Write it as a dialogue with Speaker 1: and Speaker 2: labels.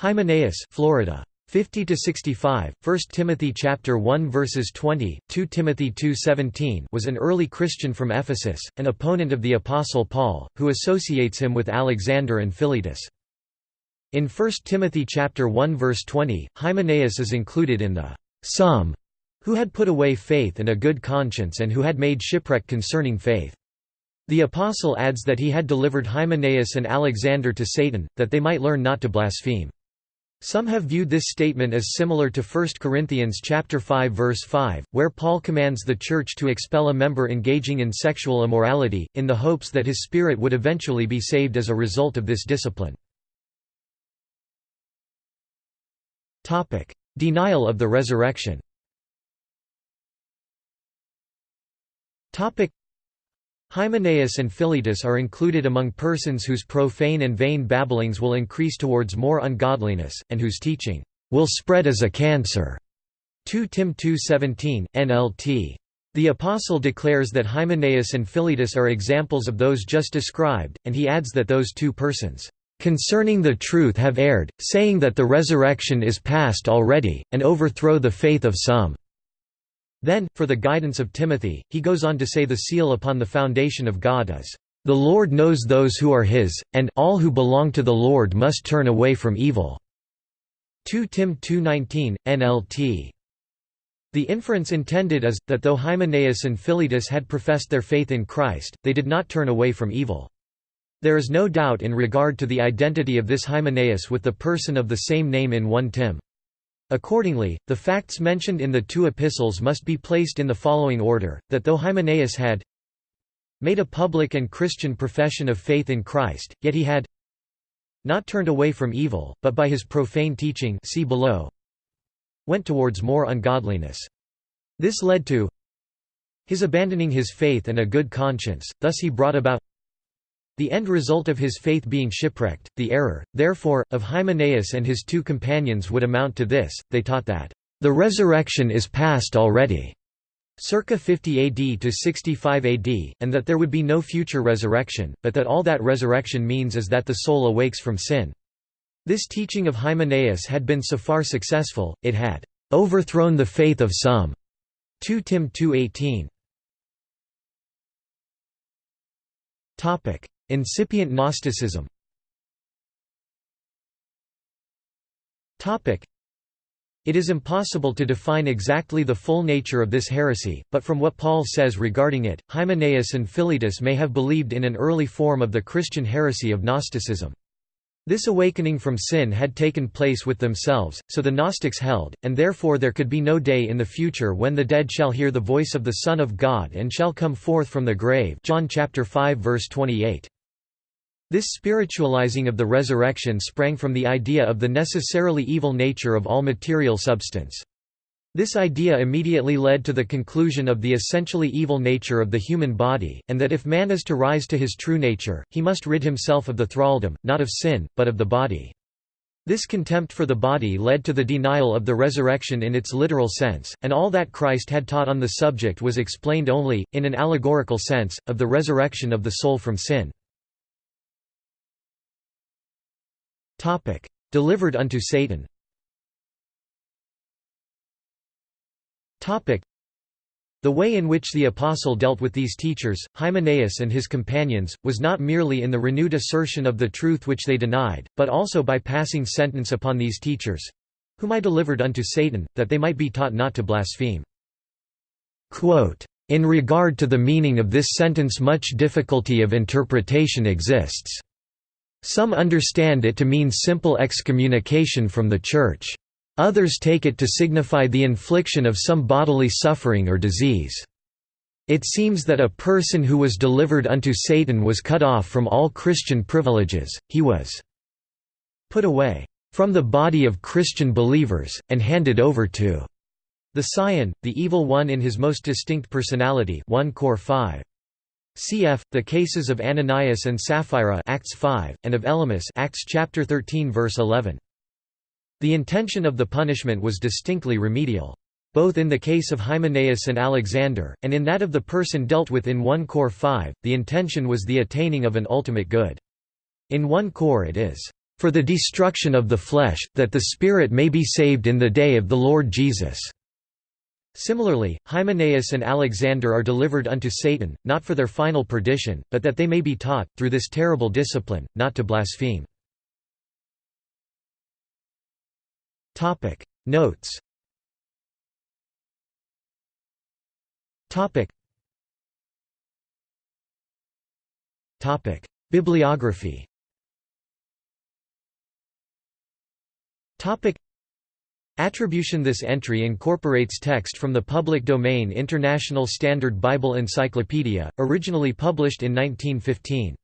Speaker 1: Hymenaeus, Florida. 50 to 65 1 Timothy chapter 1 verses 20 2 Timothy 2:17 was an early Christian from Ephesus an opponent of the apostle Paul who associates him with Alexander and Philetus. In 1 Timothy chapter 1 verse 20 Hymenaeus is included in the some who had put away faith and a good conscience and who had made shipwreck concerning faith. The apostle adds that he had delivered Hymenaeus and Alexander to Satan that they might learn not to blaspheme some have viewed this statement as similar to 1 Corinthians chapter 5 verse 5, where Paul commands the church to expel a member engaging in sexual immorality, in the hopes that his spirit would eventually be saved as a result of this discipline. Denial of the resurrection Hymenaeus and Philetus are included among persons whose profane and vain babblings will increase towards more ungodliness, and whose teaching will spread as a cancer. 2 Tim 2.17, NLT. The Apostle declares that Hymenaeus and Philetus are examples of those just described, and he adds that those two persons, "...concerning the truth have erred, saying that the resurrection is past already, and overthrow the faith of some." Then, for the guidance of Timothy, he goes on to say the seal upon the foundation of God is, "...the Lord knows those who are his, and all who belong to the Lord must turn away from evil." 2 Tim 2.19, NLT. The inference intended is, that though Hymenaeus and Philetus had professed their faith in Christ, they did not turn away from evil. There is no doubt in regard to the identity of this Hymenaeus with the person of the same name in 1 Tim. Accordingly, the facts mentioned in the two epistles must be placed in the following order, that though Hymenaeus had made a public and Christian profession of faith in Christ, yet he had not turned away from evil, but by his profane teaching see below, went towards more ungodliness. This led to his abandoning his faith and a good conscience, thus he brought about the end result of his faith being shipwrecked, the error, therefore, of Hymenaeus and his two companions would amount to this, they taught that, "...the resurrection is past already." circa 50 AD to 65 AD, and that there would be no future resurrection, but that all that resurrection means is that the soul awakes from sin. This teaching of Hymenaeus had been so far successful, it had overthrown the faith of some. 2 Tim 2.18 Incipient Gnosticism it is impossible to define exactly the full nature of this heresy, but from what Paul says regarding it, Hymenaeus and Philetus may have believed in an early form of the Christian heresy of Gnosticism. This awakening from sin had taken place with themselves, so the Gnostics held, and therefore there could be no day in the future when the dead shall hear the voice of the Son of God and shall come forth from the grave John chapter 5 verse 28. This spiritualizing of the resurrection sprang from the idea of the necessarily evil nature of all material substance. This idea immediately led to the conclusion of the essentially evil nature of the human body, and that if man is to rise to his true nature, he must rid himself of the thraldom, not of sin, but of the body. This contempt for the body led to the denial of the resurrection in its literal sense, and all that Christ had taught on the subject was explained only, in an allegorical sense, of the resurrection of the soul from sin. Topic: Delivered unto Satan. Topic: The way in which the apostle dealt with these teachers, Hymenaeus and his companions, was not merely in the renewed assertion of the truth which they denied, but also by passing sentence upon these teachers, whom I delivered unto Satan, that they might be taught not to blaspheme. Quote, in regard to the meaning of this sentence much difficulty of interpretation exists. Some understand it to mean simple excommunication from the Church. Others take it to signify the infliction of some bodily suffering or disease. It seems that a person who was delivered unto Satan was cut off from all Christian privileges, he was put away from the body of Christian believers, and handed over to the Scion, the evil one in his most distinct personality 1 Cor 5. Cf. the cases of Ananias and Sapphira Acts 5, and of Elymas Acts chapter 13 verse 11. The intention of the punishment was distinctly remedial. Both in the case of Hymenaeus and Alexander, and in that of the person dealt with in 1 Cor 5, the intention was the attaining of an ultimate good. In 1 Cor it is, "...for the destruction of the flesh, that the spirit may be saved in the day of the Lord Jesus." Similarly, Hymenaeus and Alexander are delivered unto Satan, not for their final perdition, but that they may be taught, through this terrible discipline, not to blaspheme. Notes. Bibliography Attribution This entry incorporates text from the public domain International Standard Bible Encyclopedia, originally published in 1915.